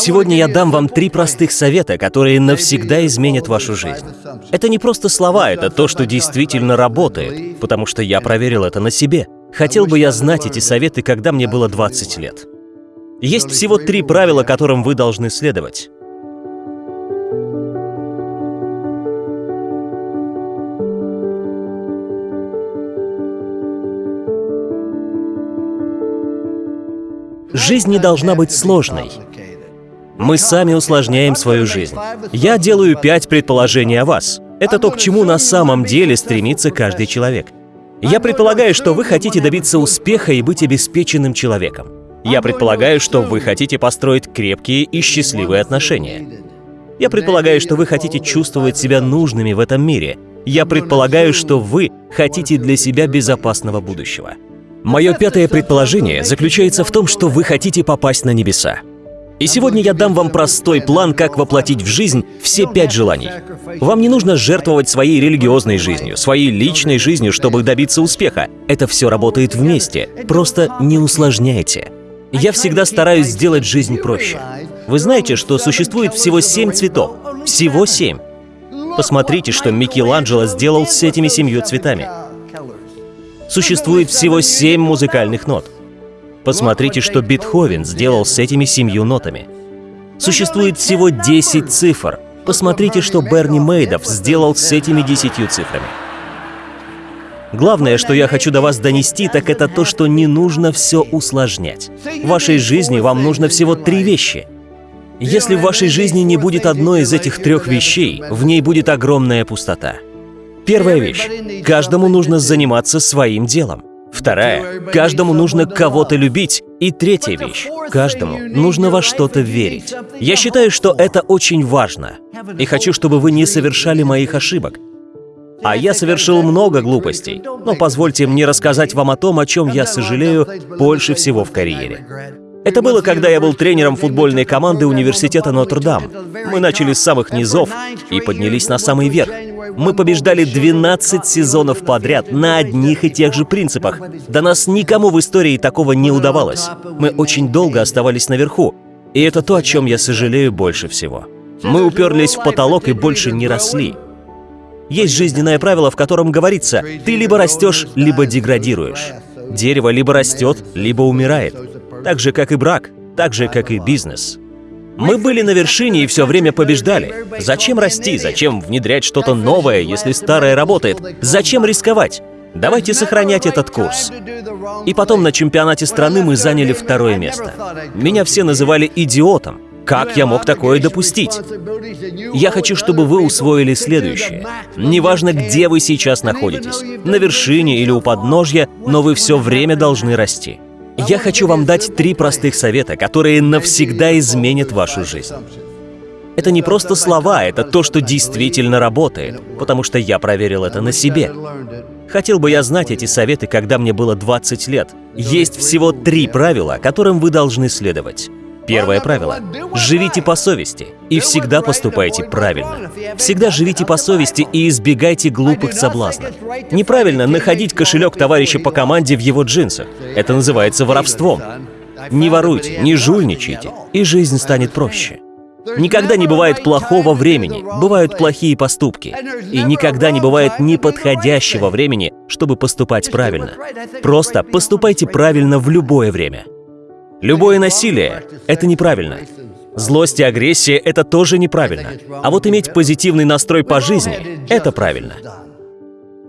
Сегодня я дам вам три простых совета, которые навсегда изменят вашу жизнь. Это не просто слова, это то, что действительно работает, потому что я проверил это на себе. Хотел бы я знать эти советы, когда мне было 20 лет. Есть всего три правила, которым вы должны следовать. Жизнь не должна быть сложной. Мы сами усложняем свою жизнь. Я делаю пять предположений о вас. Это то, к чему на самом деле стремится каждый человек. Я предполагаю, что вы хотите добиться успеха и быть обеспеченным человеком. Я предполагаю, что вы хотите построить крепкие и счастливые отношения. Я предполагаю, что вы хотите чувствовать себя нужными в этом мире. Я предполагаю, что вы хотите для себя безопасного будущего. Мое пятое предположение заключается в том, что вы хотите попасть на небеса. И сегодня я дам вам простой план, как воплотить в жизнь все пять желаний. Вам не нужно жертвовать своей религиозной жизнью, своей личной жизнью, чтобы добиться успеха. Это все работает вместе. Просто не усложняйте. Я всегда стараюсь сделать жизнь проще. Вы знаете, что существует всего семь цветов? Всего семь. Посмотрите, что Микеланджело сделал с этими семью цветами существует всего семь музыкальных нот. Посмотрите, что Бетховен сделал с этими семью нотами. Существует всего 10 цифр. Посмотрите, что Берни Мейдов сделал с этими десятью цифрами. Главное, что я хочу до вас донести, так это то, что не нужно все усложнять. В вашей жизни вам нужно всего три вещи. Если в вашей жизни не будет одной из этих трех вещей, в ней будет огромная пустота. Первая вещь. Каждому нужно заниматься своим делом. Вторая. Каждому нужно кого-то любить. И третья вещь. Каждому нужно во что-то верить. Я считаю, что это очень важно. И хочу, чтобы вы не совершали моих ошибок. А я совершил много глупостей. Но позвольте мне рассказать вам о том, о чем я сожалею больше всего в карьере. Это было, когда я был тренером футбольной команды университета Нотр-Дам. Мы начали с самых низов и поднялись на самый верх. Мы побеждали 12 сезонов подряд на одних и тех же принципах. До нас никому в истории такого не удавалось. Мы очень долго оставались наверху. И это то, о чем я сожалею больше всего. Мы уперлись в потолок и больше не росли. Есть жизненное правило, в котором говорится, ты либо растешь, либо деградируешь. Дерево либо растет, либо умирает. Так же, как и брак, так же, как и бизнес. Мы были на вершине и все время побеждали. Зачем расти? Зачем внедрять что-то новое, если старое работает? Зачем рисковать? Давайте сохранять этот курс. И потом на чемпионате страны мы заняли второе место. Меня все называли идиотом. Как я мог такое допустить? Я хочу, чтобы вы усвоили следующее. Неважно, где вы сейчас находитесь, на вершине или у подножья, но вы все время должны расти. Я хочу вам дать три простых совета, которые навсегда изменят вашу жизнь. Это не просто слова, это то, что действительно работает, потому что я проверил это на себе. Хотел бы я знать эти советы, когда мне было 20 лет. Есть всего три правила, которым вы должны следовать. Первое правило. Живите по совести и всегда поступайте правильно. Всегда живите по совести и избегайте глупых соблазнов. Неправильно находить кошелек товарища по команде в его джинсах. Это называется воровством. Не воруйте, не жульничайте, и жизнь станет проще. Никогда не бывает плохого времени, бывают плохие поступки. И никогда не бывает неподходящего времени, чтобы поступать правильно. Просто поступайте правильно в любое время. Любое насилие — это неправильно. Злость и агрессия — это тоже неправильно. А вот иметь позитивный настрой по жизни — это правильно.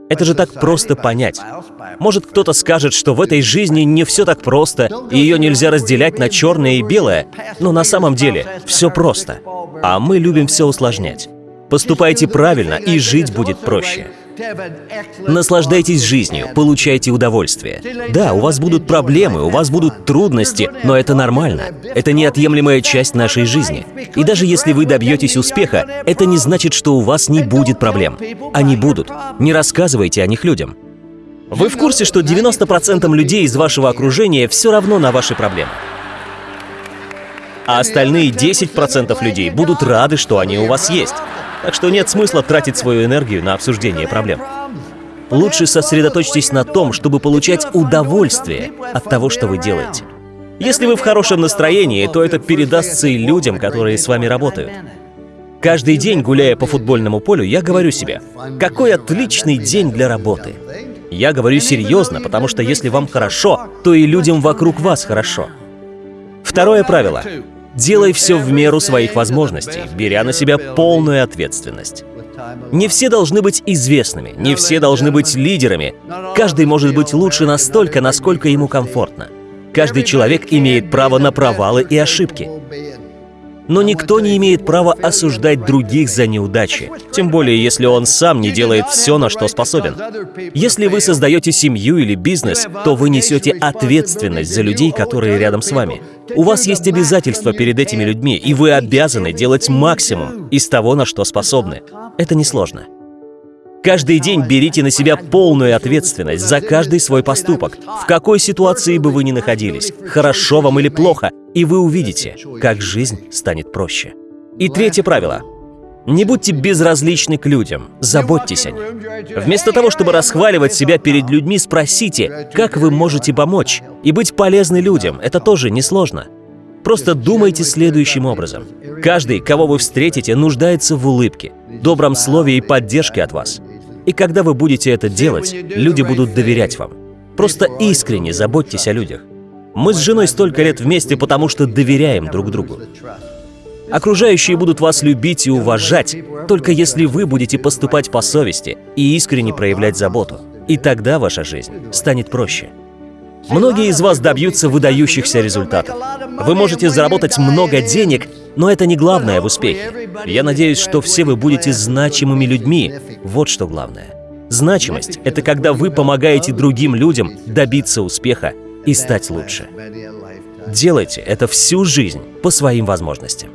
Это же так просто понять. Может, кто-то скажет, что в этой жизни не все так просто, и ее нельзя разделять на черное и белое, но на самом деле все просто. А мы любим все усложнять. Поступайте правильно, и жить будет проще. Наслаждайтесь жизнью, получайте удовольствие. Да, у вас будут проблемы, у вас будут трудности, но это нормально. Это неотъемлемая часть нашей жизни. И даже если вы добьетесь успеха, это не значит, что у вас не будет проблем. Они будут. Не рассказывайте о них людям. Вы в курсе, что 90% людей из вашего окружения все равно на ваши проблемы? А остальные 10% людей будут рады, что они у вас есть. Так что нет смысла тратить свою энергию на обсуждение проблем. Лучше сосредоточьтесь на том, чтобы получать удовольствие от того, что вы делаете. Если вы в хорошем настроении, то это передастся и людям, которые с вами работают. Каждый день, гуляя по футбольному полю, я говорю себе, какой отличный день для работы. Я говорю серьезно, потому что если вам хорошо, то и людям вокруг вас хорошо. Второе правило. Делай все в меру своих возможностей, беря на себя полную ответственность. Не все должны быть известными, не все должны быть лидерами. Каждый может быть лучше настолько, насколько ему комфортно. Каждый человек имеет право на провалы и ошибки. Но никто не имеет права осуждать других за неудачи, тем более если он сам не делает все, на что способен. Если вы создаете семью или бизнес, то вы несете ответственность за людей, которые рядом с вами. У вас есть обязательства перед этими людьми, и вы обязаны делать максимум из того, на что способны. Это несложно. Каждый день берите на себя полную ответственность за каждый свой поступок, в какой ситуации бы вы ни находились, хорошо вам или плохо, и вы увидите, как жизнь станет проще. И третье правило. Не будьте безразличны к людям, заботьтесь о них. Вместо того, чтобы расхваливать себя перед людьми, спросите, как вы можете помочь. И быть полезны людям — это тоже несложно. Просто думайте следующим образом. Каждый, кого вы встретите, нуждается в улыбке, добром слове и поддержке от вас. И когда вы будете это делать, люди будут доверять вам. Просто искренне заботьтесь о людях. Мы с женой столько лет вместе, потому что доверяем друг другу. Окружающие будут вас любить и уважать, только если вы будете поступать по совести и искренне проявлять заботу. И тогда ваша жизнь станет проще. Многие из вас добьются выдающихся результатов. Вы можете заработать много денег, но это не главное в успехе. Я надеюсь, что все вы будете значимыми людьми. Вот что главное. Значимость — это когда вы помогаете другим людям добиться успеха и стать лучше. Делайте это всю жизнь по своим возможностям.